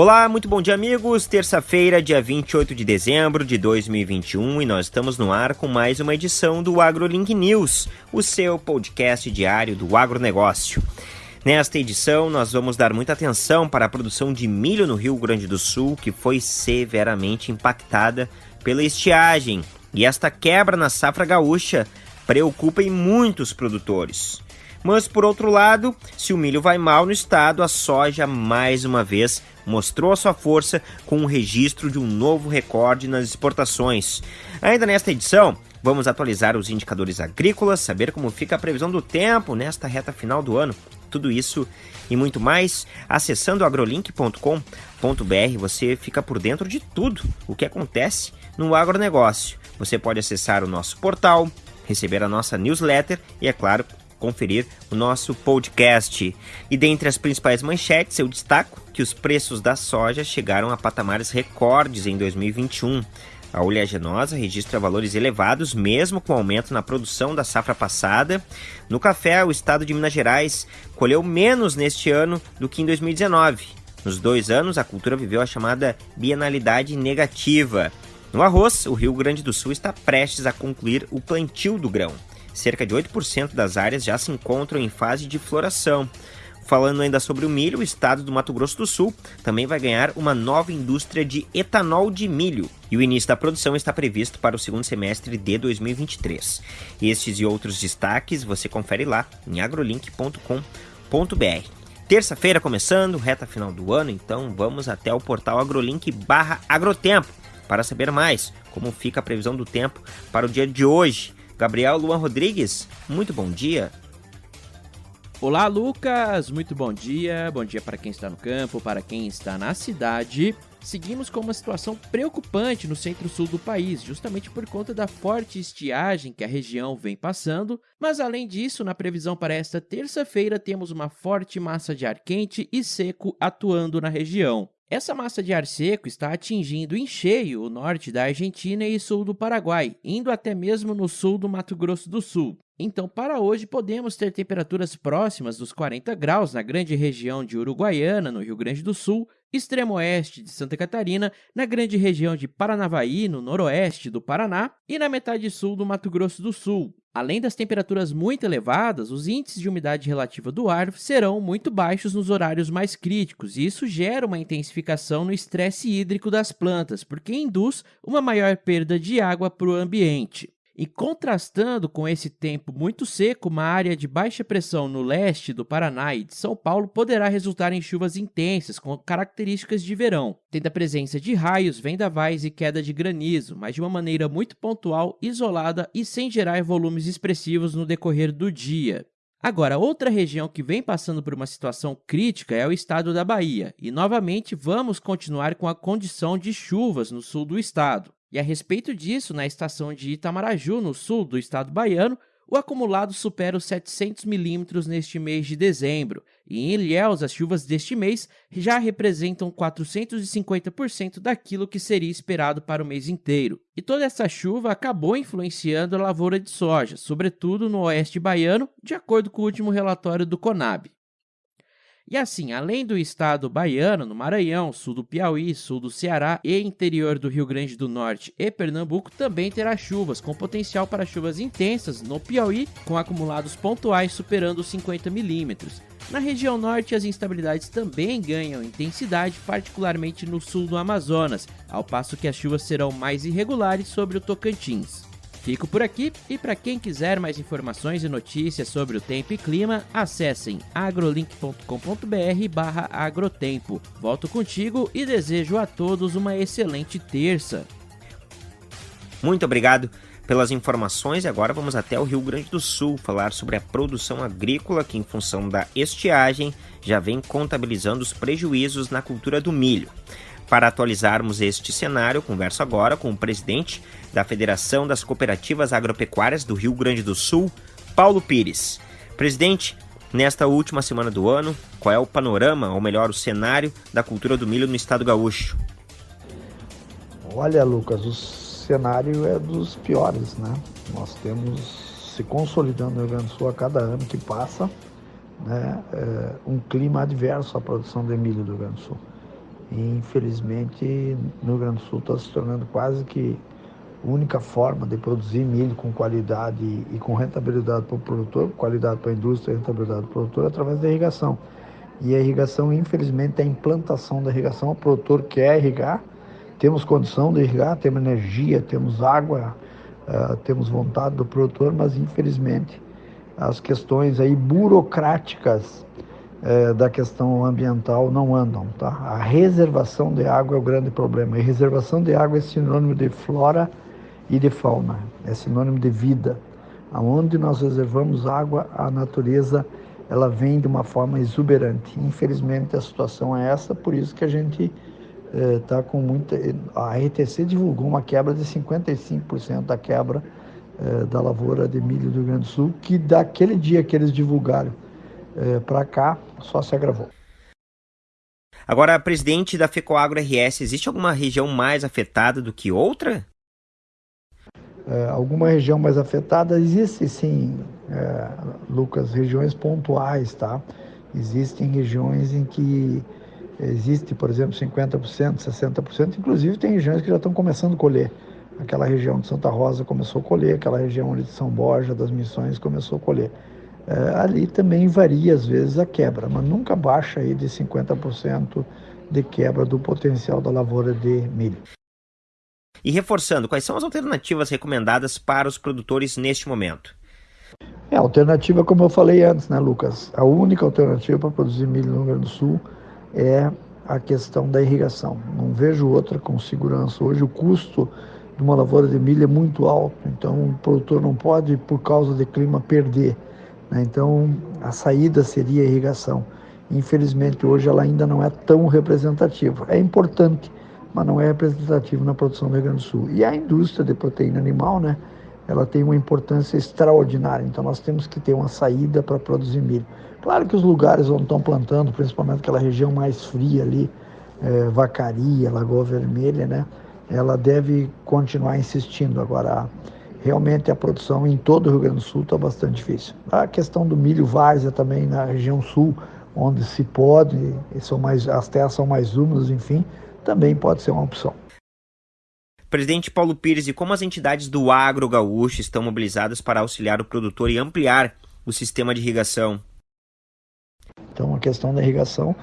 Olá, muito bom dia, amigos. Terça-feira, dia 28 de dezembro de 2021, e nós estamos no ar com mais uma edição do AgroLink News, o seu podcast diário do agronegócio. Nesta edição, nós vamos dar muita atenção para a produção de milho no Rio Grande do Sul, que foi severamente impactada pela estiagem. E esta quebra na safra gaúcha preocupa em muitos produtores. Mas, por outro lado, se o milho vai mal no estado, a soja mais uma vez mostrou a sua força com o registro de um novo recorde nas exportações. Ainda nesta edição, vamos atualizar os indicadores agrícolas, saber como fica a previsão do tempo nesta reta final do ano. Tudo isso e muito mais, acessando agrolink.com.br, você fica por dentro de tudo o que acontece no agronegócio. Você pode acessar o nosso portal, receber a nossa newsletter e, é claro, conferir o nosso podcast. E dentre as principais manchetes, eu destaco que os preços da soja chegaram a patamares recordes em 2021. A oleaginosa registra valores elevados, mesmo com aumento na produção da safra passada. No café, o estado de Minas Gerais colheu menos neste ano do que em 2019. Nos dois anos, a cultura viveu a chamada bienalidade negativa. No arroz, o Rio Grande do Sul está prestes a concluir o plantio do grão cerca de 8% das áreas já se encontram em fase de floração. Falando ainda sobre o milho, o estado do Mato Grosso do Sul também vai ganhar uma nova indústria de etanol de milho e o início da produção está previsto para o segundo semestre de 2023. Estes e outros destaques você confere lá em agrolink.com.br. Terça-feira começando, reta final do ano, então vamos até o portal agrolink agrotempo para saber mais como fica a previsão do tempo para o dia de hoje. Gabriel Luan Rodrigues, muito bom dia. Olá, Lucas, muito bom dia. Bom dia para quem está no campo, para quem está na cidade. Seguimos com uma situação preocupante no centro-sul do país, justamente por conta da forte estiagem que a região vem passando. Mas, além disso, na previsão para esta terça-feira, temos uma forte massa de ar quente e seco atuando na região. Essa massa de ar seco está atingindo em cheio o norte da Argentina e sul do Paraguai, indo até mesmo no sul do Mato Grosso do Sul. Então, para hoje, podemos ter temperaturas próximas dos 40 graus na grande região de Uruguaiana, no Rio Grande do Sul, extremo oeste de Santa Catarina, na grande região de Paranavaí, no noroeste do Paraná, e na metade sul do Mato Grosso do Sul. Além das temperaturas muito elevadas, os índices de umidade relativa do ar serão muito baixos nos horários mais críticos, e isso gera uma intensificação no estresse hídrico das plantas, porque induz uma maior perda de água para o ambiente. E contrastando com esse tempo muito seco, uma área de baixa pressão no leste do Paraná e de São Paulo poderá resultar em chuvas intensas com características de verão, tendo a presença de raios, vendavais e queda de granizo, mas de uma maneira muito pontual, isolada e sem gerar volumes expressivos no decorrer do dia. Agora, outra região que vem passando por uma situação crítica é o estado da Bahia, e novamente vamos continuar com a condição de chuvas no sul do estado. E a respeito disso, na estação de Itamaraju, no sul do estado baiano, o acumulado supera os 700 milímetros neste mês de dezembro, e em Ilhéus as chuvas deste mês já representam 450% daquilo que seria esperado para o mês inteiro. E toda essa chuva acabou influenciando a lavoura de soja, sobretudo no oeste baiano, de acordo com o último relatório do Conab. E assim, além do estado baiano, no Maranhão, sul do Piauí, sul do Ceará e interior do Rio Grande do Norte e Pernambuco também terá chuvas, com potencial para chuvas intensas no Piauí, com acumulados pontuais superando os 50 milímetros. Na região norte, as instabilidades também ganham intensidade, particularmente no sul do Amazonas, ao passo que as chuvas serão mais irregulares sobre o Tocantins. Fico por aqui e para quem quiser mais informações e notícias sobre o tempo e clima, acessem agrolink.com.br/agrotempo. Volto contigo e desejo a todos uma excelente terça. Muito obrigado pelas informações e agora vamos até o Rio Grande do Sul falar sobre a produção agrícola que, em função da estiagem, já vem contabilizando os prejuízos na cultura do milho. Para atualizarmos este cenário, converso agora com o presidente da Federação das Cooperativas Agropecuárias do Rio Grande do Sul, Paulo Pires. Presidente, nesta última semana do ano, qual é o panorama, ou melhor, o cenário da cultura do milho no estado gaúcho? Olha, Lucas, o cenário é dos piores, né? Nós temos se consolidando no Rio Grande do Sul a cada ano que passa, né? É um clima adverso à produção de milho do Rio Grande do Sul. E, infelizmente, no Rio Grande do Sul está se tornando quase que única forma de produzir milho com qualidade e com rentabilidade para o produtor, qualidade para a indústria e rentabilidade para o produtor, através da irrigação. E a irrigação, infelizmente, a implantação da irrigação, o produtor quer irrigar, temos condição de irrigar, temos energia, temos água, uh, temos vontade do produtor, mas infelizmente as questões aí burocráticas uh, da questão ambiental não andam, tá? A reservação de água é o grande problema. E reservação de água é sinônimo de flora e de fauna, é sinônimo de vida. Aonde nós reservamos água, a natureza ela vem de uma forma exuberante. Infelizmente a situação é essa, por isso que a gente está é, com muita. A RTC divulgou uma quebra de 55% da quebra é, da lavoura de milho do Rio Grande do Sul, que daquele dia que eles divulgaram para cá só se agravou. Agora, presidente da FECOAGro RS, existe alguma região mais afetada do que outra? É, alguma região mais afetada? Existe sim, é, Lucas, regiões pontuais, tá? Existem regiões em que Existe, por exemplo, 50%, 60%, inclusive tem regiões que já estão começando a colher. Aquela região de Santa Rosa começou a colher, aquela região ali de São Borja, das Missões, começou a colher. É, ali também varia às vezes a quebra, mas nunca baixa aí de 50% de quebra do potencial da lavoura de milho. E reforçando, quais são as alternativas recomendadas para os produtores neste momento? É, a alternativa, como eu falei antes, né, Lucas? A única alternativa para produzir milho no Rio Grande do Sul é a questão da irrigação. Não vejo outra com segurança. Hoje o custo de uma lavoura de milho é muito alto, então o produtor não pode, por causa de clima, perder. Né? Então a saída seria a irrigação. Infelizmente hoje ela ainda não é tão representativa. É importante, mas não é representativo na produção do Rio Grande do Sul. E a indústria de proteína animal, né? Ela tem uma importância extraordinária. Então nós temos que ter uma saída para produzir milho. Claro que os lugares onde estão plantando, principalmente aquela região mais fria ali, é, Vacaria, Lagoa Vermelha, né? Ela deve continuar insistindo. Agora, realmente a produção em todo o Rio Grande do Sul está bastante difícil. A questão do milho várzea também na região sul, onde se pode, são mais, as terras são mais úmidas, enfim, também pode ser uma opção. Presidente Paulo Pires, e como as entidades do agro gaúcho estão mobilizadas para auxiliar o produtor e ampliar o sistema de irrigação? Então, a questão da irrigação,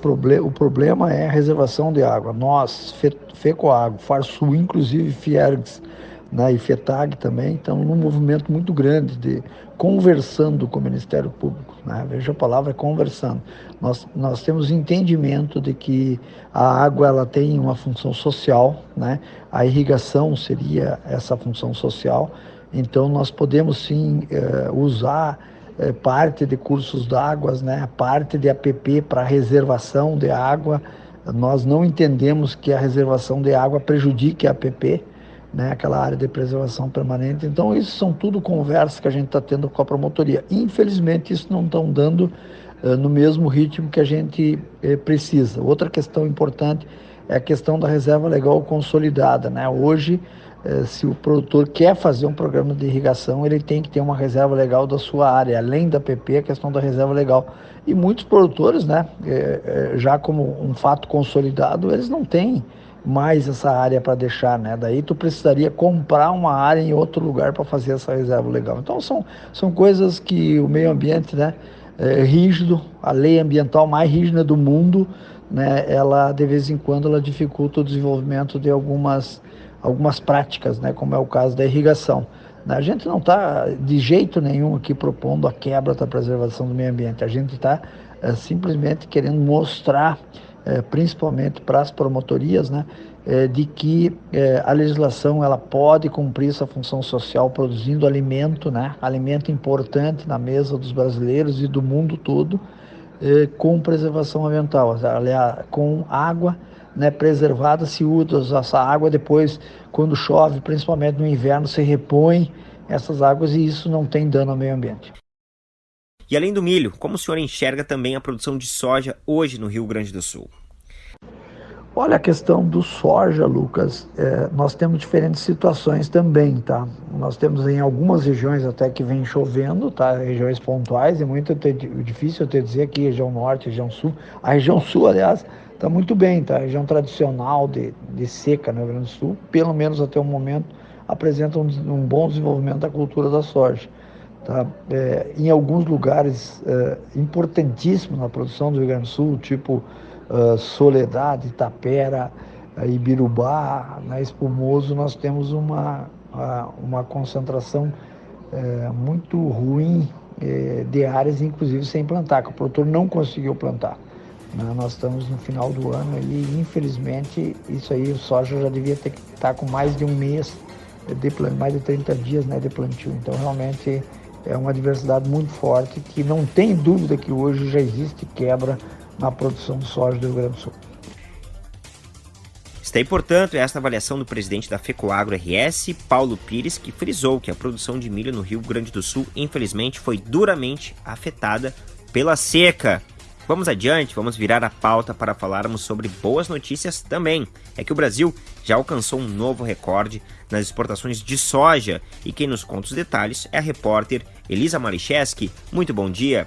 proble o problema é a reservação de água. Nós, Fe FECOAGro, FARSUL, inclusive Fiergs né, e FETAG também, estão num movimento muito grande de conversando com o Ministério Público. Né? Veja a palavra conversando. Nós, nós temos entendimento de que a água ela tem uma função social, né? a irrigação seria essa função social, então nós podemos sim eh, usar é, parte de cursos d'água, né, parte de APP para reservação de água. Nós não entendemos que a reservação de água prejudique a APP, né, aquela área de preservação permanente. Então, isso são tudo conversas que a gente está tendo com a promotoria. Infelizmente, isso não estão dando uh, no mesmo ritmo que a gente uh, precisa. Outra questão importante é a questão da reserva legal consolidada. Né? Hoje, eh, se o produtor quer fazer um programa de irrigação, ele tem que ter uma reserva legal da sua área, além da PP, a questão da reserva legal. E muitos produtores, né, já como um fato consolidado, eles não têm mais essa área para deixar, né? Daí tu precisaria comprar uma área em outro lugar para fazer essa reserva legal. Então são, são coisas que o meio ambiente, né, é rígido, a lei ambiental mais rígida do mundo, né, ela de vez em quando ela dificulta o desenvolvimento de algumas algumas práticas, né, como é o caso da irrigação. A gente não está de jeito nenhum aqui propondo a quebra da preservação do meio ambiente. A gente está é, simplesmente querendo mostrar, é, principalmente para as promotorias, né, é, de que a legislação ela pode cumprir essa função social produzindo alimento, né, alimento importante na mesa dos brasileiros e do mundo todo, com preservação ambiental, aliás, com água né, preservada, se usa essa água depois, quando chove, principalmente no inverno, se repõe essas águas e isso não tem dano ao meio ambiente. E além do milho, como o senhor enxerga também a produção de soja hoje no Rio Grande do Sul? Olha, a questão do soja, Lucas, é, nós temos diferentes situações também, tá? Nós temos em algumas regiões até que vem chovendo, tá? Regiões pontuais, é muito difícil eu te dizer aqui, região norte, região sul. A região sul, aliás, está muito bem, tá? A região tradicional de, de seca no Rio Grande do Sul, pelo menos até o momento, apresenta um, um bom desenvolvimento da cultura da soja. Tá? É, em alguns lugares é, importantíssimos na produção do Rio Grande do Sul, tipo uh, Soledade, Itapera, uh, Ibirubá, na Espumoso, nós temos uma, uh, uma concentração uh, muito ruim de áreas, inclusive sem plantar, que o produtor não conseguiu plantar. Né? Nós estamos no final do ano e, infelizmente, isso aí, o soja já devia ter que estar com mais de um mês, de, mais de 30 dias né, de plantio. Então, realmente, é uma diversidade muito forte que não tem dúvida que hoje já existe quebra na produção de soja do Rio Grande do Sul. Está aí, portanto, esta avaliação do presidente da FECOAGRO RS, Paulo Pires, que frisou que a produção de milho no Rio Grande do Sul, infelizmente, foi duramente afetada pela seca. Vamos adiante, vamos virar a pauta para falarmos sobre boas notícias também. É que o Brasil já alcançou um novo recorde nas exportações de soja e quem nos conta os detalhes é a repórter Elisa Malicheski. Muito bom dia.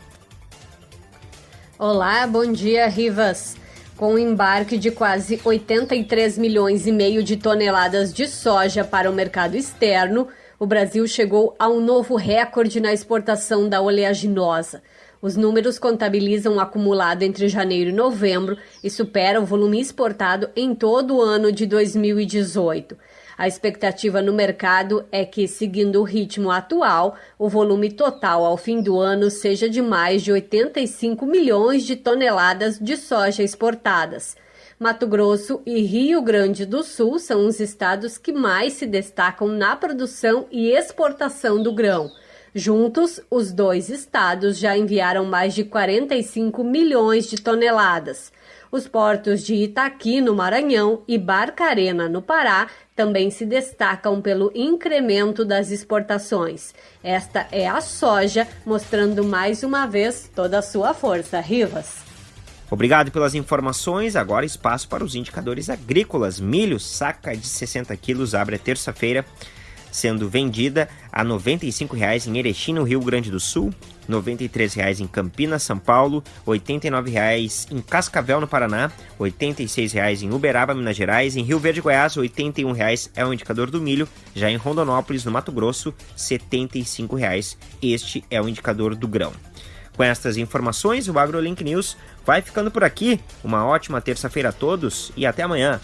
Olá, bom dia, Rivas. Com o embarque de quase 83 milhões e meio de toneladas de soja para o mercado externo, o Brasil chegou a um novo recorde na exportação da oleaginosa. Os números contabilizam um acumulado entre janeiro e novembro e superam o volume exportado em todo o ano de 2018. A expectativa no mercado é que, seguindo o ritmo atual, o volume total ao fim do ano seja de mais de 85 milhões de toneladas de soja exportadas. Mato Grosso e Rio Grande do Sul são os estados que mais se destacam na produção e exportação do grão. Juntos, os dois estados já enviaram mais de 45 milhões de toneladas. Os portos de Itaqui, no Maranhão, e Barcarena, no Pará, também se destacam pelo incremento das exportações. Esta é a soja, mostrando mais uma vez toda a sua força. Rivas. Obrigado pelas informações. Agora espaço para os indicadores agrícolas. Milho, saca de 60 quilos, abre terça-feira sendo vendida a R$ 95,00 em Erechim, no Rio Grande do Sul, R$ 93,00 em Campinas, São Paulo, R$ 89,00 em Cascavel, no Paraná, R$ 86,00 em Uberaba, Minas Gerais, em Rio Verde, Goiás, R$ 81,00 é o indicador do milho, já em Rondonópolis, no Mato Grosso, R$ 75,00. Este é o indicador do grão. Com estas informações, o AgroLink News vai ficando por aqui. Uma ótima terça-feira a todos e até amanhã.